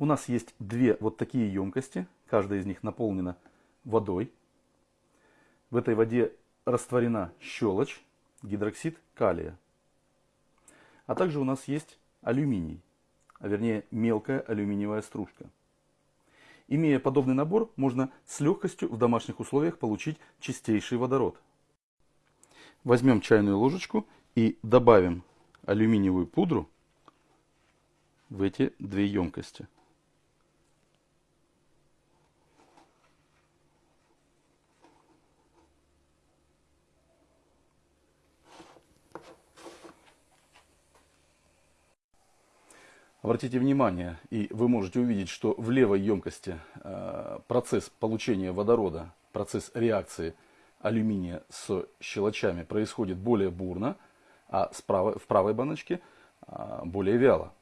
У нас есть две вот такие емкости, каждая из них наполнена водой. В этой воде растворена щелочь, гидроксид калия. А также у нас есть алюминий, а вернее мелкая алюминиевая стружка. Имея подобный набор, можно с легкостью в домашних условиях получить чистейший водород. Возьмем чайную ложечку и добавим алюминиевую пудру в эти две емкости. Обратите внимание, и вы можете увидеть, что в левой емкости э, процесс получения водорода, процесс реакции алюминия с щелочами происходит более бурно, а справа, в правой баночке э, более вяло.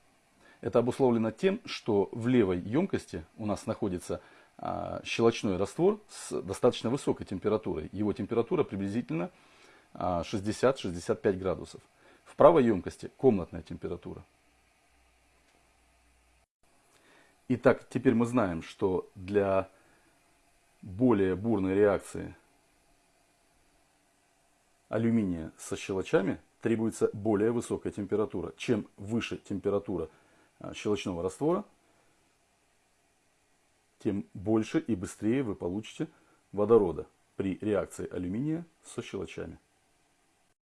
Это обусловлено тем, что в левой емкости у нас находится э, щелочной раствор с достаточно высокой температурой. Его температура приблизительно 60-65 градусов. В правой емкости комнатная температура. Итак, теперь мы знаем, что для более бурной реакции алюминия со щелочами требуется более высокая температура. Чем выше температура а, щелочного раствора, тем больше и быстрее вы получите водорода при реакции алюминия со щелочами.